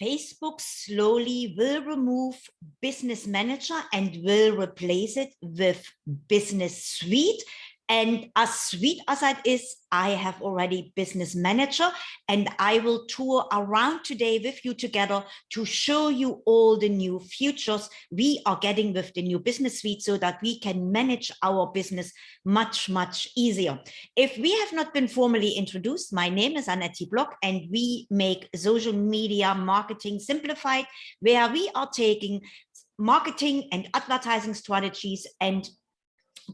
Facebook slowly will remove Business Manager and will replace it with Business Suite. And as sweet as that is, I have already business manager and I will tour around today with you together to show you all the new features we are getting with the new business suite so that we can manage our business much, much easier. If we have not been formally introduced, my name is Annette Block and we make social media marketing simplified where we are taking marketing and advertising strategies and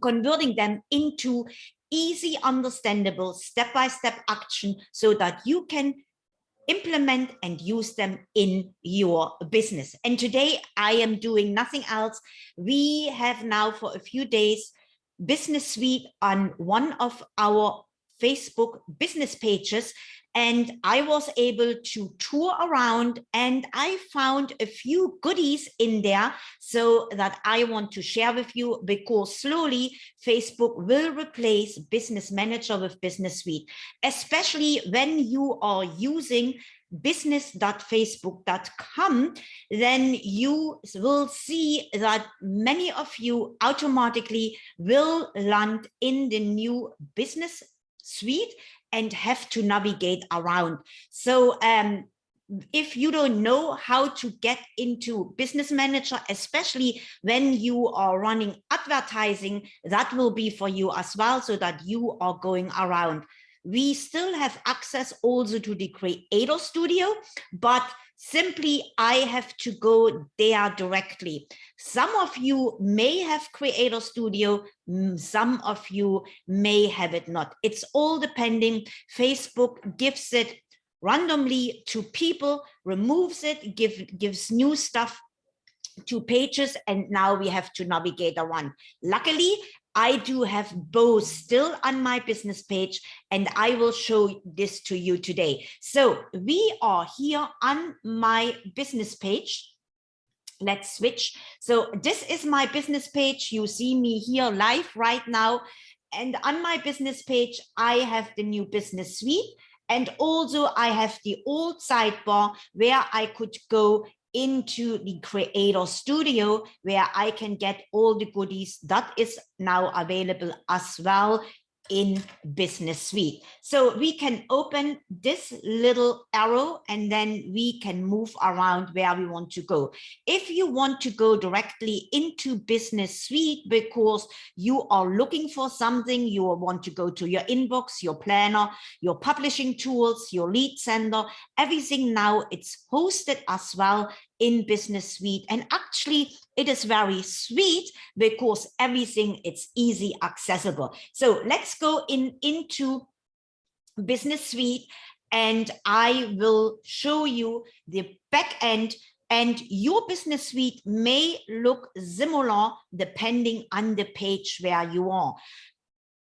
converting them into easy, understandable, step-by-step -step action so that you can implement and use them in your business. And today I am doing nothing else. We have now for a few days Business Suite on one of our Facebook business pages and I was able to tour around and I found a few goodies in there so that I want to share with you because slowly Facebook will replace Business Manager with Business Suite, especially when you are using business.facebook.com, then you will see that many of you automatically will land in the new business suite and have to navigate around. So um, if you don't know how to get into business manager, especially when you are running advertising, that will be for you as well, so that you are going around. We still have access also to the Creator Studio, but simply I have to go there directly. Some of you may have Creator Studio, some of you may have it not. It's all depending. Facebook gives it randomly to people, removes it, give, gives new stuff to pages, and now we have to navigate around. Luckily, I do have both still on my business page and I will show this to you today. So we are here on my business page. Let's switch. So this is my business page. You see me here live right now. And on my business page, I have the new business suite. And also I have the old sidebar where I could go into the creator studio where I can get all the goodies that is now available as well in business suite. So we can open this little arrow and then we can move around where we want to go. If you want to go directly into business suite because you are looking for something you want to go to your inbox your planner your publishing tools your lead center everything now it's hosted as well in business suite. And actually it is very sweet because everything it's easy accessible. So let's go in into business suite and i will show you the back end and your business suite may look similar depending on the page where you are.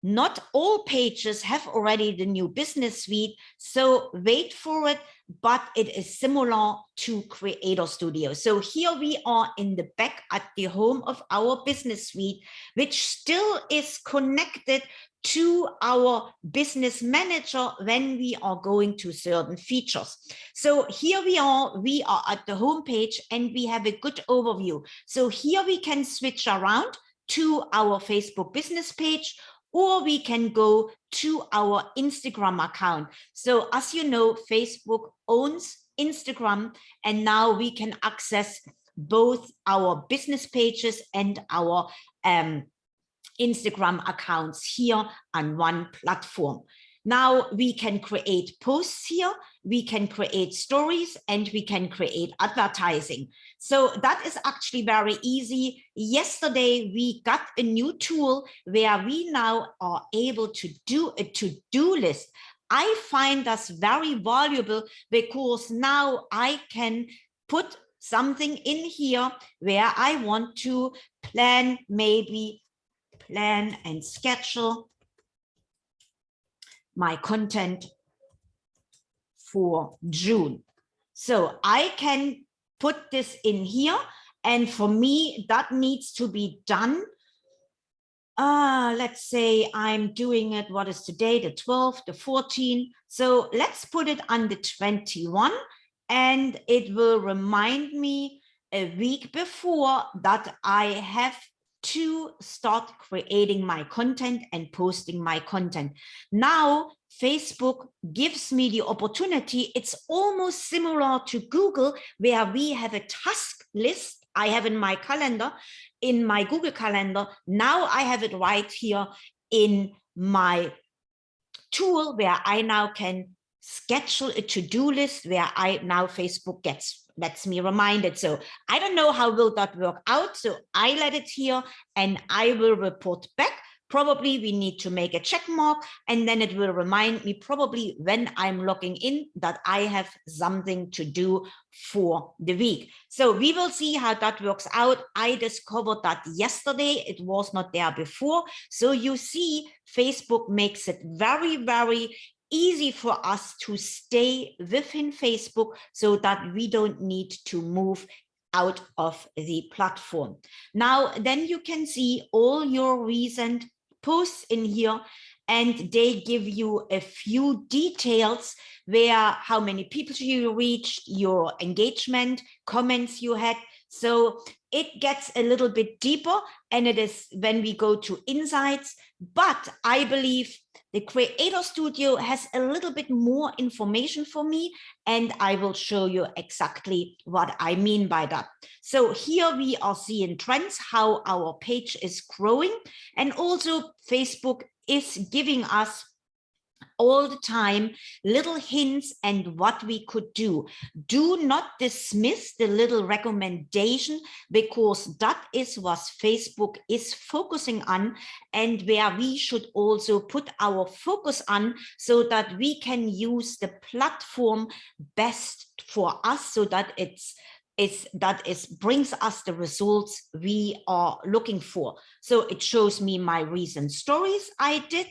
Not all pages have already the new business suite so wait for it but it is similar to Creator Studio. So here we are in the back at the home of our business suite, which still is connected to our business manager when we are going to certain features. So here we are, we are at the home page and we have a good overview. So here we can switch around to our Facebook business page or we can go to our Instagram account. So as you know, Facebook owns Instagram and now we can access both our business pages and our um, Instagram accounts here on one platform. Now we can create posts here, we can create stories, and we can create advertising. So that is actually very easy. Yesterday, we got a new tool where we now are able to do a to-do list. I find that's very valuable because now I can put something in here where I want to plan, maybe plan and schedule my content for June. So I can put this in here. And for me, that needs to be done. Uh, let's say I'm doing it, what is today, the 12th, the 14th. So let's put it on the 21. and it will remind me a week before that I have to start creating my content and posting my content. Now, Facebook gives me the opportunity. It's almost similar to Google, where we have a task list I have in my calendar, in my Google Calendar. Now I have it right here in my tool where I now can schedule a to-do list where I now Facebook gets lets me remind it. So I don't know how will that work out. So I let it here and I will report back. Probably we need to make a check mark and then it will remind me probably when I'm logging in that I have something to do for the week. So we will see how that works out. I discovered that yesterday, it was not there before. So you see Facebook makes it very, very easy for us to stay within Facebook so that we don't need to move out of the platform. Now, then you can see all your recent posts in here and they give you a few details where how many people you reached, your engagement, comments you had. So it gets a little bit deeper and it is when we go to insights, but I believe the Creator Studio has a little bit more information for me, and I will show you exactly what I mean by that. So here we are seeing trends, how our page is growing, and also Facebook is giving us all the time little hints and what we could do. Do not dismiss the little recommendation because that is what Facebook is focusing on and where we should also put our focus on so that we can use the platform best for us so that it's is that is brings us the results we are looking for. So it shows me my recent stories I did,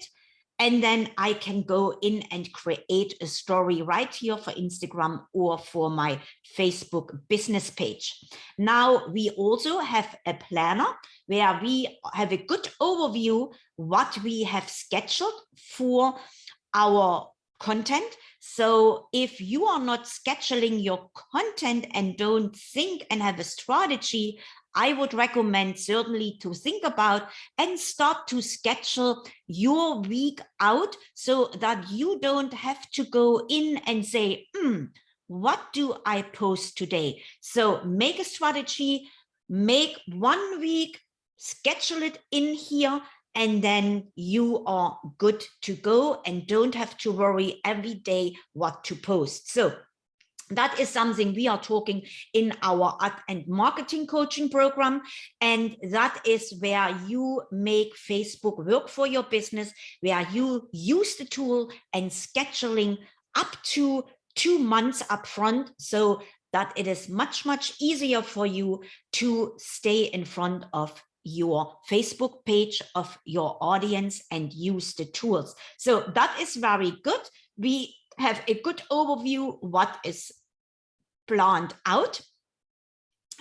and then I can go in and create a story right here for Instagram or for my Facebook business page. Now we also have a planner where we have a good overview what we have scheduled for our content. So if you are not scheduling your content and don't think and have a strategy I would recommend certainly to think about and start to schedule your week out so that you don't have to go in and say, hmm, what do I post today? So make a strategy, make one week, schedule it in here, and then you are good to go and don't have to worry every day what to post. So that is something we are talking in our ad and marketing coaching program. And that is where you make Facebook work for your business, where you use the tool and scheduling up to two months upfront so that it is much, much easier for you to stay in front of your Facebook page of your audience and use the tools. So that is very good. We have a good overview what is planned out.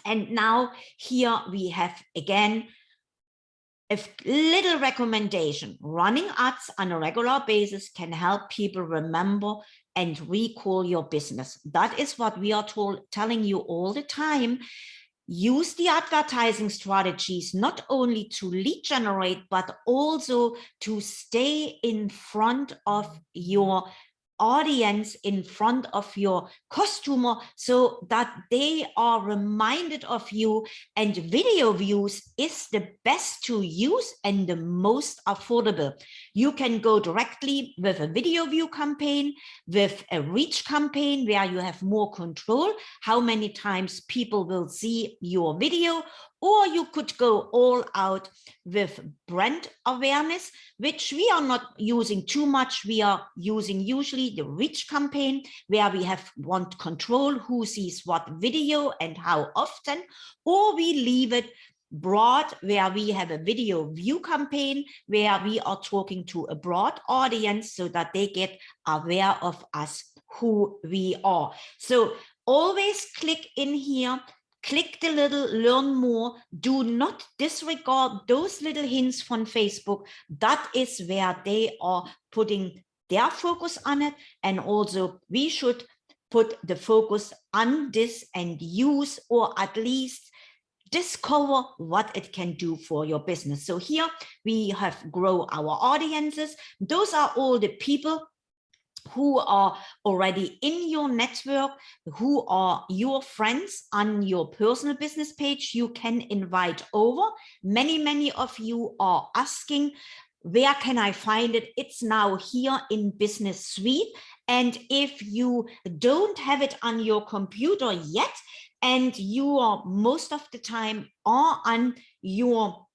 And now here we have again a little recommendation. Running ads on a regular basis can help people remember and recall your business. That is what we are told, telling you all the time. Use the advertising strategies not only to lead generate, but also to stay in front of your audience in front of your customer so that they are reminded of you and video views is the best to use and the most affordable. You can go directly with a video view campaign, with a reach campaign where you have more control, how many times people will see your video, or you could go all out with brand awareness, which we are not using too much. We are using usually the reach campaign where we have want control who sees what video and how often, or we leave it broad where we have a video view campaign where we are talking to a broad audience so that they get aware of us who we are so always click in here click the little learn more do not disregard those little hints from facebook that is where they are putting their focus on it and also we should put the focus on this and use or at least discover what it can do for your business. So here we have grow our audiences. Those are all the people who are already in your network, who are your friends on your personal business page, you can invite over. Many, many of you are asking, where can I find it? It's now here in Business Suite. And if you don't have it on your computer yet, and you are most of the time are on your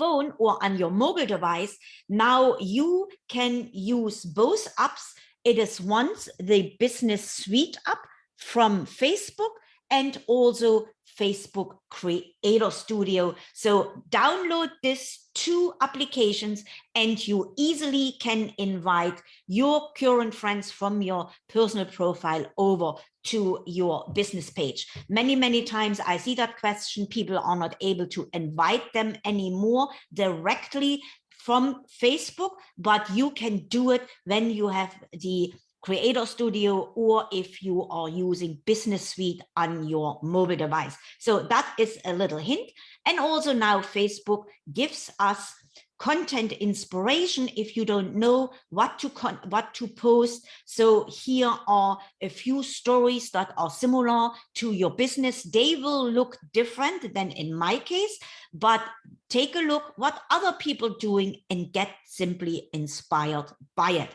phone or on your mobile device, now you can use both apps. It is once the business suite app from Facebook and also Facebook Creator Studio. So download these two applications and you easily can invite your current friends from your personal profile over to your business page. Many, many times I see that question, people are not able to invite them anymore directly from Facebook, but you can do it when you have the Creator Studio or if you are using Business Suite on your mobile device. So that is a little hint. And also now Facebook gives us content inspiration if you don't know what to what to post so here are a few stories that are similar to your business they will look different than in my case but take a look what other people doing and get simply inspired by it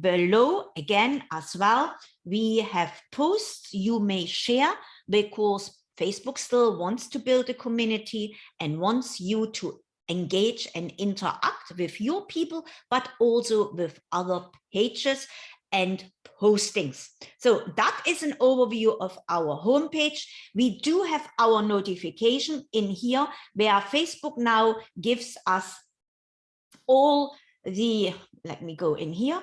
below again as well we have posts you may share because Facebook still wants to build a community and wants you to engage and interact with your people, but also with other pages and postings. So that is an overview of our homepage. We do have our notification in here where Facebook now gives us all the, let me go in here,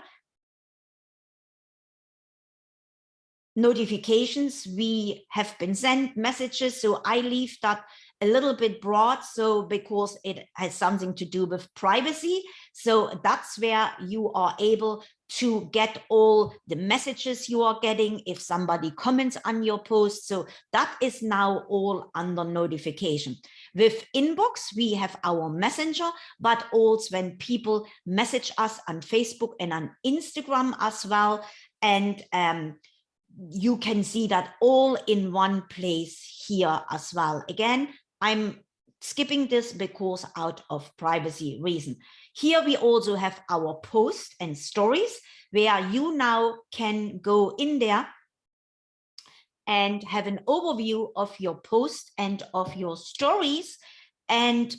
notifications. We have been sent messages so i leave that a little bit broad so because it has something to do with privacy. So that's where you are able to get all the messages you are getting if somebody comments on your post. So that is now all under notification. With inbox we have our messenger but also when people message us on facebook and on instagram as well. And um, you can see that all in one place here as well. Again, I'm skipping this because out of privacy reason. Here we also have our posts and stories where you now can go in there and have an overview of your post and of your stories. And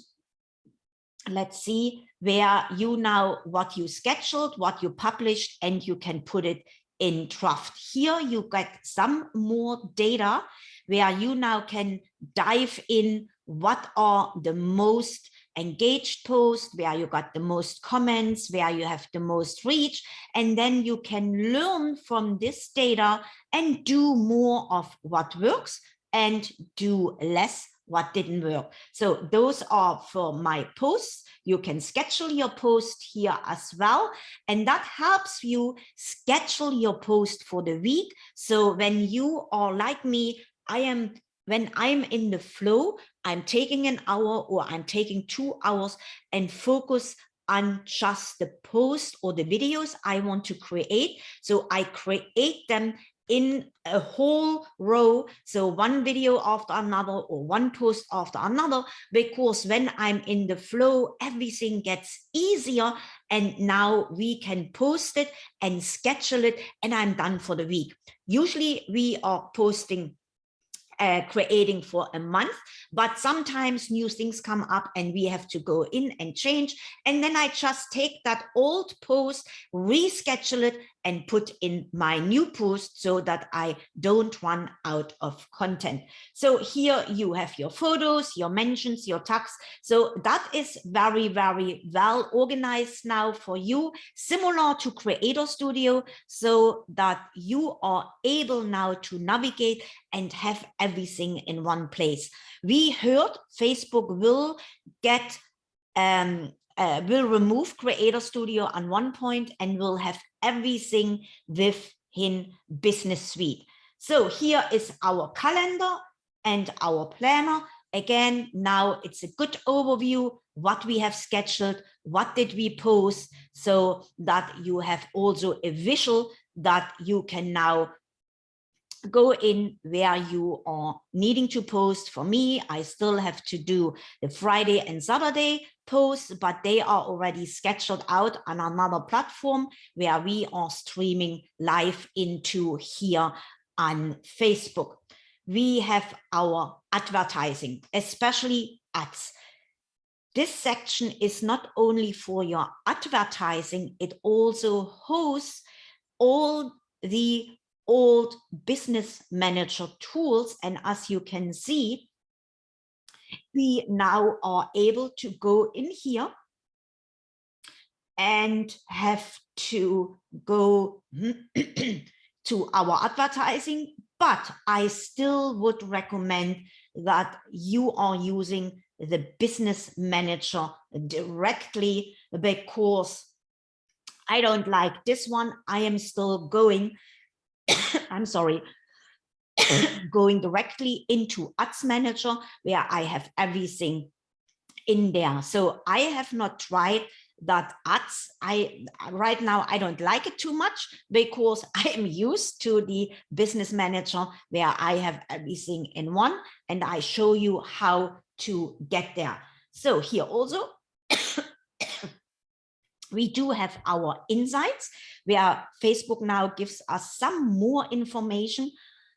let's see where you now what you scheduled, what you published, and you can put it in draft. Here you get some more data where you now can dive in what are the most engaged posts, where you got the most comments, where you have the most reach, and then you can learn from this data and do more of what works and do less what didn't work. So those are for my posts. You can schedule your post here as well. And that helps you schedule your post for the week. So when you are like me, I am when I'm in the flow, I'm taking an hour or I'm taking two hours and focus on just the post or the videos I want to create. So I create them in a whole row so one video after another or one post after another because when i'm in the flow everything gets easier and now we can post it and schedule it and i'm done for the week usually we are posting uh, creating for a month, but sometimes new things come up and we have to go in and change. And then I just take that old post, reschedule it and put in my new post so that I don't run out of content. So here you have your photos, your mentions, your tags. So that is very, very well organized now for you, similar to Creator Studio, so that you are able now to navigate and have everything in one place. We heard Facebook will get um, uh, will remove Creator Studio on one point and will have everything within Business Suite. So here is our calendar and our planner. Again, now it's a good overview, what we have scheduled, what did we post, so that you have also a visual that you can now go in where you are needing to post. For me, I still have to do the Friday and Saturday posts, but they are already scheduled out on another platform where we are streaming live into here on Facebook. We have our advertising, especially ads. This section is not only for your advertising, it also hosts all the old business manager tools. And as you can see, we now are able to go in here and have to go to our advertising, but I still would recommend that you are using the business manager directly because I don't like this one. I am still going I'm sorry, going directly into Ads Manager where I have everything in there. So I have not tried that ads i right now i don't like it too much because i am used to the business manager where i have everything in one and i show you how to get there. So here also we do have our insights where Facebook now gives us some more information,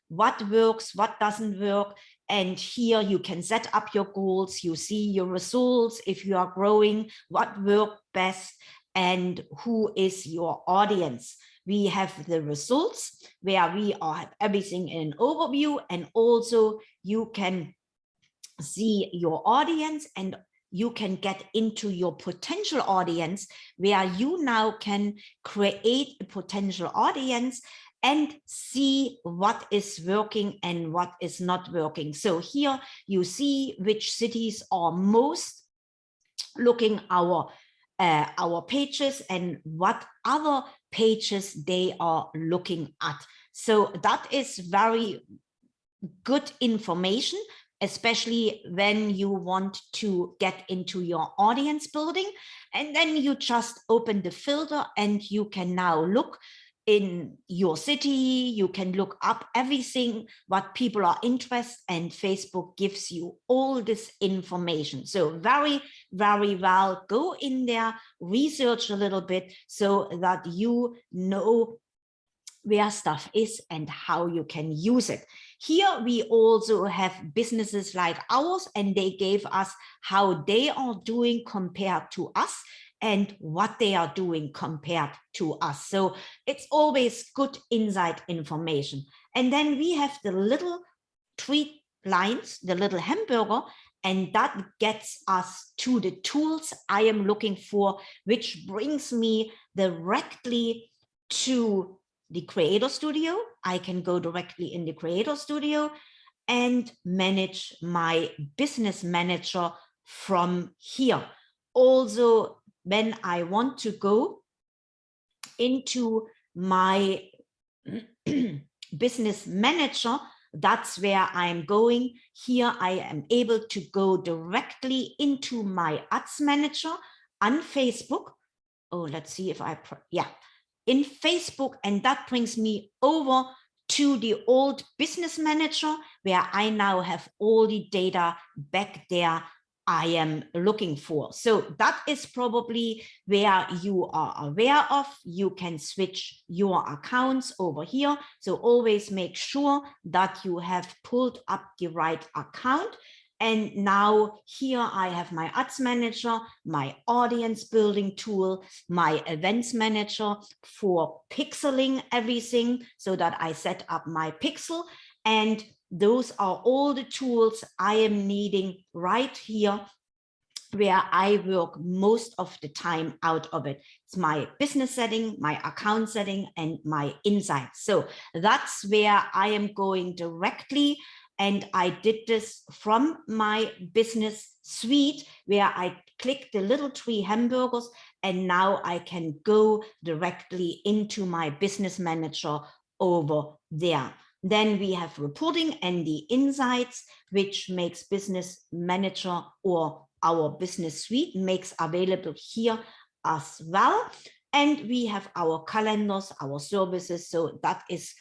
what works, what doesn't work. And here you can set up your goals, you see your results, if you are growing, what worked best, and who is your audience. We have the results where we are everything in an overview and also you can see your audience and you can get into your potential audience where you now can create a potential audience and see what is working and what is not working. So here you see which cities are most looking our uh, our pages and what other pages they are looking at. So that is very good information especially when you want to get into your audience building. And then you just open the filter and you can now look in your city, you can look up everything, what people are interested and Facebook gives you all this information. So very, very well, go in there, research a little bit so that you know where stuff is and how you can use it. Here we also have businesses like ours and they gave us how they are doing compared to us and what they are doing compared to us. So it's always good inside information. And then we have the little three lines, the little hamburger, and that gets us to the tools I am looking for, which brings me directly to the Creator Studio. I can go directly in the Creator Studio and manage my business manager from here. Also, when I want to go into my business manager, that's where I'm going. Here I am able to go directly into my ads manager on Facebook. Oh, let's see if I, yeah, in Facebook and that brings me over to the old business manager where I now have all the data back there I am looking for. So that is probably where you are aware of. You can switch your accounts over here. So always make sure that you have pulled up the right account and now here I have my ads manager, my audience building tool, my events manager for pixeling everything so that I set up my pixel. And those are all the tools I am needing right here where I work most of the time out of it. It's my business setting, my account setting, and my insights. So that's where I am going directly and I did this from my business suite where I click the little three hamburgers and now I can go directly into my business manager over there. Then we have reporting and the insights, which makes business manager or our business suite makes available here as well. And we have our calendars, our services. So that is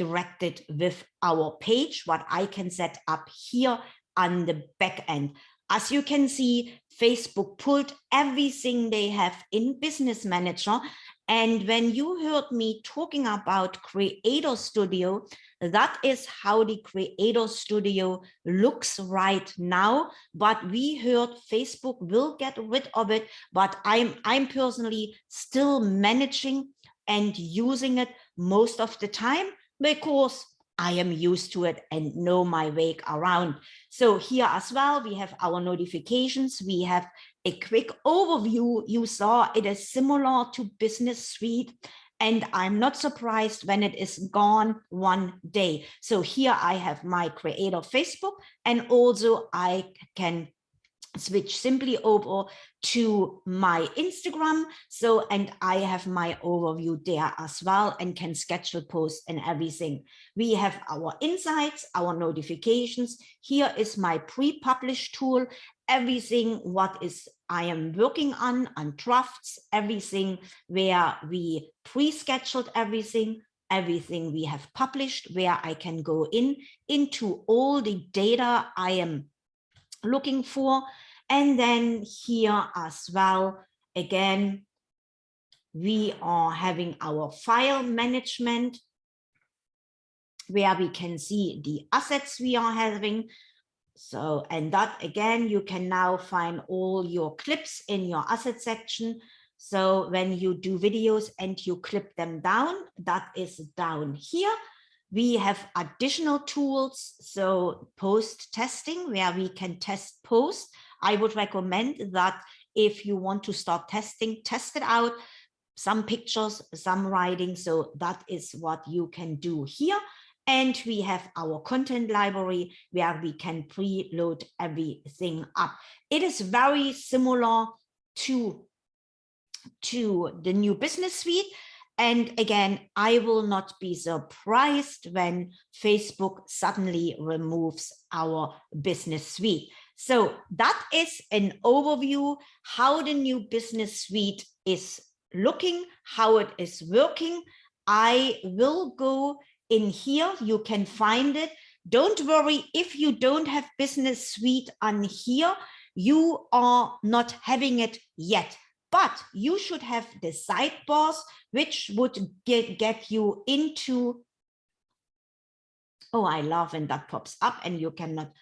directed with our page, what I can set up here on the back end. As you can see, Facebook pulled everything they have in Business Manager. And when you heard me talking about Creator Studio, that is how the Creator Studio looks right now. But we heard Facebook will get rid of it, but I'm, I'm personally still managing and using it most of the time because I am used to it and know my way around. So here as well, we have our notifications. We have a quick overview. You saw it is similar to Business Suite. And I'm not surprised when it is gone one day. So here I have my creator Facebook and also I can switch simply over to my Instagram. So, and I have my overview there as well and can schedule posts and everything. We have our insights, our notifications. Here is my pre-published tool, everything what is I am working on, on drafts, everything where we pre-scheduled everything, everything we have published, where I can go in into all the data I am looking for. And then here as well, again, we are having our file management where we can see the assets we are having. So, and that again, you can now find all your clips in your asset section. So when you do videos and you clip them down, that is down here. We have additional tools, so post testing, where we can test post. I would recommend that if you want to start testing, test it out, some pictures, some writing. So that is what you can do here. And we have our content library where we can preload everything up. It is very similar to, to the new business suite. And again, I will not be surprised when Facebook suddenly removes our business suite. So that is an overview how the new business suite is looking, how it is working. I will go in here. You can find it. Don't worry if you don't have business suite on here, you are not having it yet but you should have the sidebars which would get, get you into oh i love when that pops up and you cannot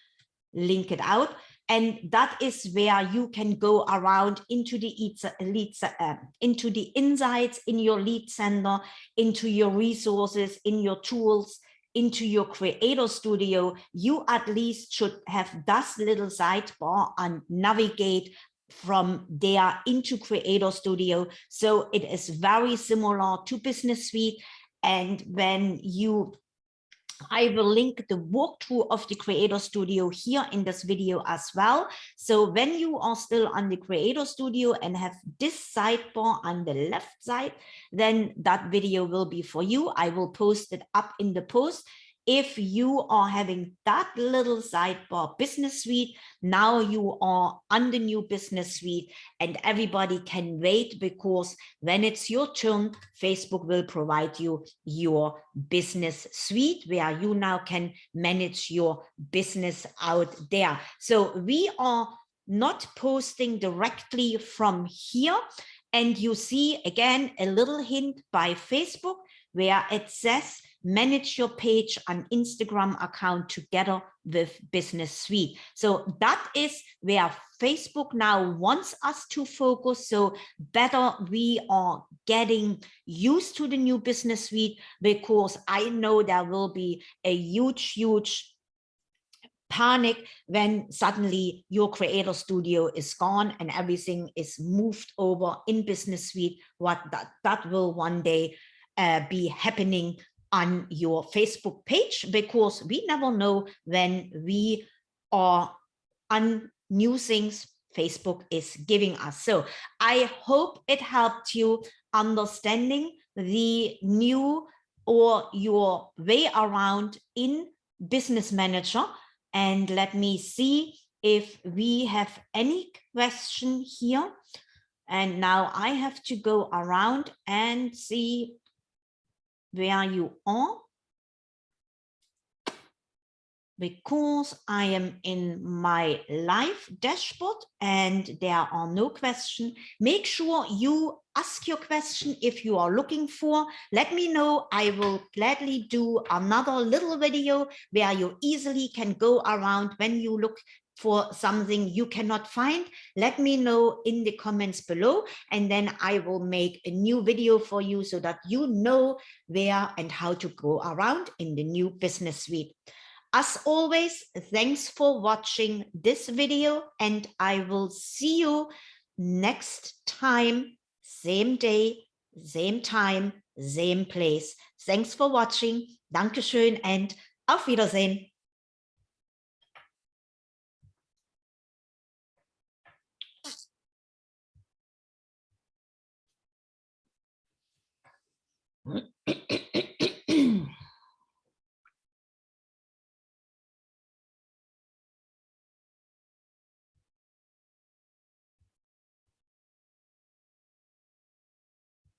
link it out. And that is where you can go around into the lead, uh, into the insights in your lead center into your resources in your tools into your creator studio. You at least should have that little sidebar and navigate from there into Creator Studio. So it is very similar to Business Suite. And when you, I will link the walkthrough of the Creator Studio here in this video as well. So when you are still on the Creator Studio and have this sidebar on the left side, then that video will be for you. I will post it up in the post if you are having that little sidebar business suite, now you are on the new business suite and everybody can wait because when it's your turn, Facebook will provide you your business suite where you now can manage your business out there. So we are not posting directly from here. And you see again, a little hint by Facebook where it says manage your page and Instagram account together with Business Suite. So that is where Facebook now wants us to focus. So better we are getting used to the new Business Suite because I know there will be a huge, huge panic when suddenly your creator studio is gone and everything is moved over in business suite what that that will one day uh, be happening on your Facebook page because we never know when we are on new things Facebook is giving us. So I hope it helped you understanding the new or your way around in Business Manager. And let me see if we have any question here. And now I have to go around and see where you are because I am in my live dashboard and there are no questions. Make sure you ask your question if you are looking for. Let me know. I will gladly do another little video where you easily can go around when you look for something you cannot find, let me know in the comments below, and then I will make a new video for you so that you know where and how to go around in the new business suite. As always, thanks for watching this video and I will see you next time, same day, same time, same place. Thanks for watching. Dankeschön and auf Wiedersehen. ¿Eh?